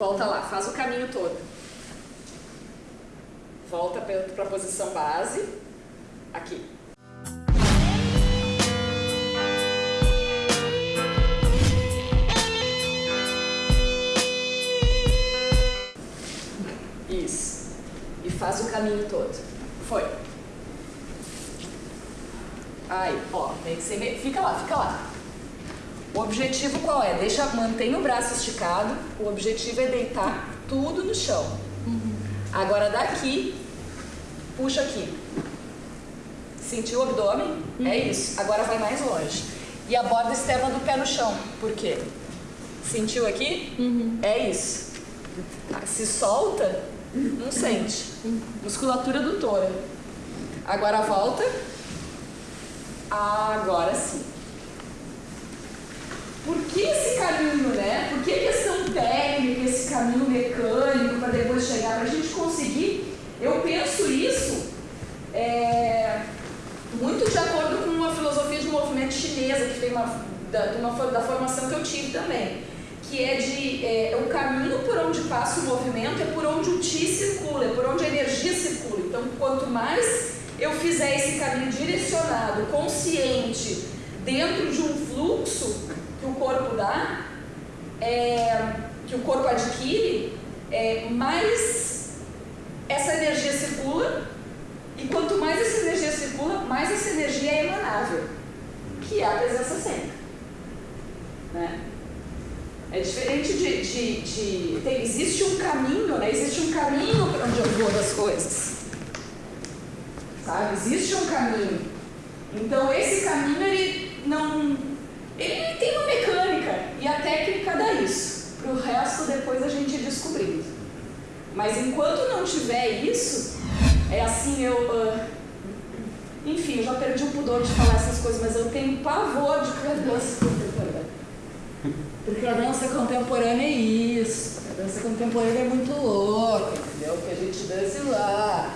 Volta lá, faz o caminho todo. Volta para a posição base. Aqui. Isso. E faz o caminho todo. Foi. Aí, ó, tem que ser. Fica lá, fica lá. O objetivo qual é? Deixa, mantém o braço esticado. O objetivo é deitar tudo no chão. Uhum. Agora daqui, puxa aqui. Sentiu o abdômen? Uhum. É isso. Agora vai mais longe. E a borda externa do pé no chão. Por quê? Sentiu aqui? Uhum. É isso. Se solta, não sente. Uhum. Musculatura adutora. Agora volta. Agora sim. Por que esse caminho, né? Por que a questão técnica, esse caminho mecânico para depois chegar? Para a gente conseguir, eu penso isso é, muito de acordo com uma filosofia de movimento chinesa, que tem uma, da, uma, da formação que eu tive também, que é de é, o caminho por onde passa o movimento é por onde o Ti circula, é por onde a energia circula. Então, quanto mais eu fizer esse caminho direcionado, consciente, dentro de um fluxo que o corpo dá, é, que o corpo adquire, é, mais essa energia circula, e quanto mais essa energia circula, mais essa energia é emanável, que é a presença sempre. Né? É diferente de. de, de tem, existe um caminho, né? Existe um caminho para onde eu vou das coisas sabe? Existe um caminho. Então esse caminho ele não, ele tem uma mecânica e a técnica dá isso. Para o resto depois a gente descobrindo. Mas enquanto não tiver isso, é assim eu, uh, enfim, eu já perdi o pudor de falar essas coisas, mas eu tenho pavor de dança contemporânea. Porque a dança contemporânea é isso. A dança contemporânea é muito louca, entendeu? Que a gente dança lá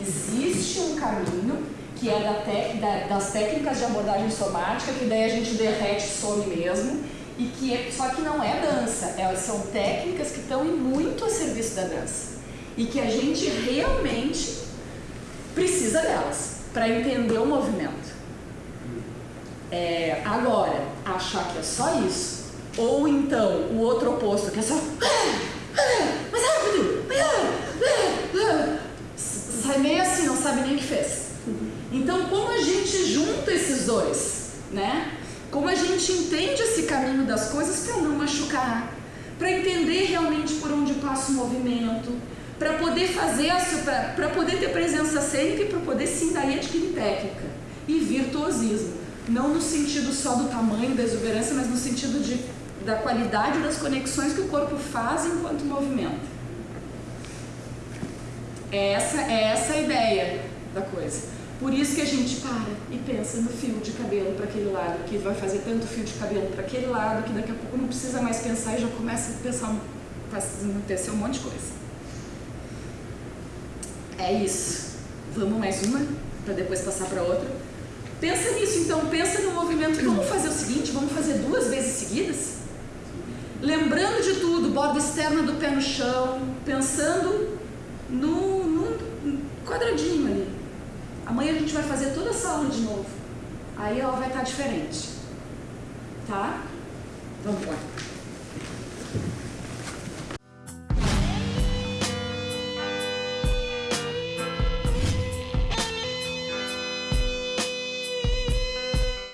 existe um caminho que é da da, das técnicas de abordagem somática, que daí a gente derrete some mesmo, e que é, só que não é dança, elas são técnicas que estão muito a serviço da dança e que a gente realmente precisa delas para entender o movimento. É, agora, achar que é só isso, ou então o outro oposto, que é só mais rápido, sai meio assim, não sabe nem o que fez. Então, como a gente junta esses dois, né? Como a gente entende esse caminho das coisas para não machucar, para entender realmente por onde passa o movimento, para poder fazer para poder ter presença cênica e para poder sim daí adquirir técnica e virtuosismo, não no sentido só do tamanho da exuberância, mas no sentido de, da qualidade das conexões que o corpo faz enquanto movimento. É essa, é essa a ideia da coisa. Por isso que a gente para e pensa no fio de cabelo para aquele lado, que vai fazer tanto fio de cabelo para aquele lado, que daqui a pouco não precisa mais pensar e já começa a pensar, acontecer um monte de coisa. É isso. Vamos mais uma, para depois passar para outra. Pensa nisso então, pensa no movimento. Vamos fazer o seguinte, vamos fazer duas vezes seguidas? Lembrando de tudo, borda externa do pé no chão, pensando no quadradinho ali. Amanhã a gente vai fazer toda essa aula de novo. Aí ela vai estar diferente. Tá? Vamos lá.